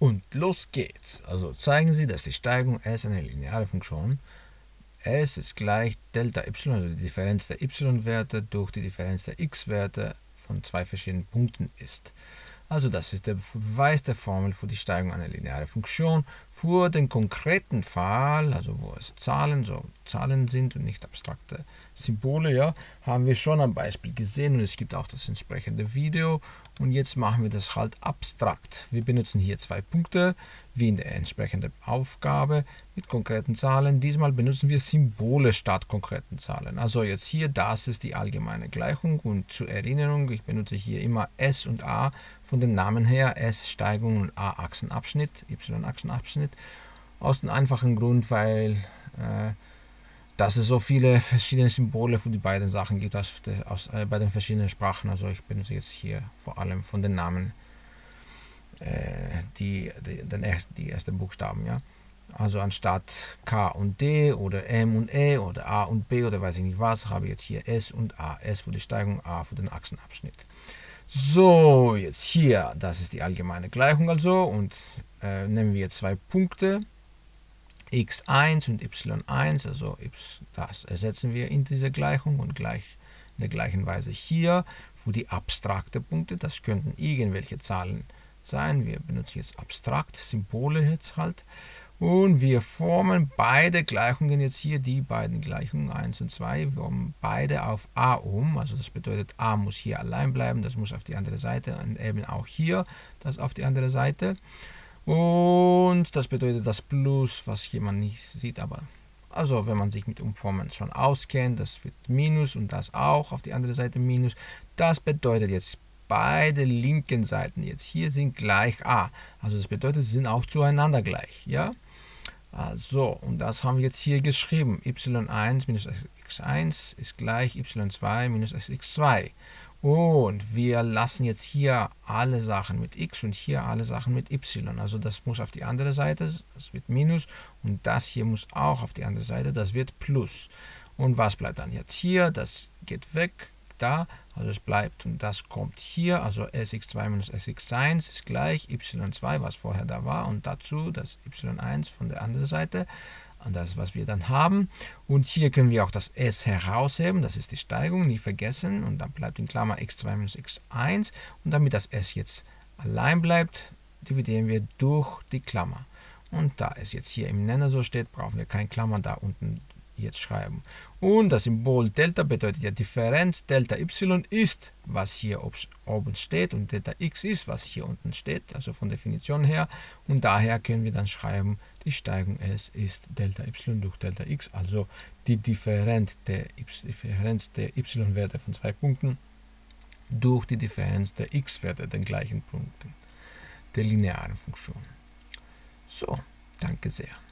Und los geht's. Also zeigen Sie, dass die Steigung S eine lineare Funktion S ist gleich Delta y, also die Differenz der y-Werte durch die Differenz der x-Werte von zwei verschiedenen Punkten ist. Also das ist der Beweis der Formel für die Steigung einer linearen Funktion. Für den konkreten Fall, also wo es Zahlen, so Zahlen sind und nicht abstrakte Symbole, ja, haben wir schon ein Beispiel gesehen und es gibt auch das entsprechende Video. Und jetzt machen wir das halt abstrakt. Wir benutzen hier zwei Punkte, wie in der entsprechenden Aufgabe mit konkreten Zahlen. Diesmal benutzen wir Symbole statt konkreten Zahlen. Also jetzt hier, das ist die allgemeine Gleichung und zur Erinnerung, ich benutze hier immer S und A von den Namen her, S Steigung und A Achsenabschnitt, Y Achsenabschnitt, aus dem einfachen Grund, weil äh, dass es so viele verschiedene Symbole für die beiden Sachen gibt aus, aus äh, bei den verschiedenen Sprachen. Also ich benutze jetzt hier vor allem von den Namen äh, die, die, den erst, die ersten Buchstaben. Ja? Also anstatt K und D oder M und E oder A und B oder weiß ich nicht was, habe ich jetzt hier S und A. S für die Steigung, A für den Achsenabschnitt. So, jetzt hier, das ist die allgemeine Gleichung also und äh, nehmen wir zwei Punkte. X1 und y1, also das ersetzen wir in diese Gleichung und gleich in der gleichen Weise hier für die abstrakte Punkte, das könnten irgendwelche Zahlen sein, wir benutzen jetzt abstrakt, Symbole jetzt halt. Und wir formen beide Gleichungen jetzt hier, die beiden Gleichungen 1 und 2, wir formen beide auf a um, also das bedeutet a muss hier allein bleiben, das muss auf die andere Seite und eben auch hier das auf die andere Seite und das bedeutet das Plus, was hier man nicht sieht, aber also wenn man sich mit Umformen schon auskennt, das wird Minus und das auch auf die andere Seite Minus. Das bedeutet jetzt beide linken Seiten jetzt hier sind gleich a. Also das bedeutet, sie sind auch zueinander gleich. Ja? Also, und das haben wir jetzt hier geschrieben. y1 minus x1 ist gleich y2 minus x2. Und wir lassen jetzt hier alle Sachen mit x und hier alle Sachen mit y. Also das muss auf die andere Seite, das wird Minus. Und das hier muss auch auf die andere Seite, das wird Plus. Und was bleibt dann jetzt hier? Das geht weg, da. Also es bleibt und das kommt hier. Also sx2 minus sx1 ist gleich y2, was vorher da war. Und dazu das y1 von der anderen Seite an das, was wir dann haben. Und hier können wir auch das s herausheben, das ist die Steigung, nicht vergessen. Und dann bleibt in Klammer x2 minus x1. Und damit das s jetzt allein bleibt, dividieren wir durch die Klammer. Und da es jetzt hier im Nenner so steht, brauchen wir keine Klammer da unten jetzt schreiben. Und das Symbol Delta bedeutet ja Differenz. Delta y ist, was hier oben steht und Delta x ist, was hier unten steht, also von Definition her. Und daher können wir dann schreiben, die Steigung S ist Delta y durch Delta x, also die Differenz der, y-Werte von zwei Punkten durch die Differenz der x-Werte, den gleichen Punkten der linearen Funktion. So, danke sehr.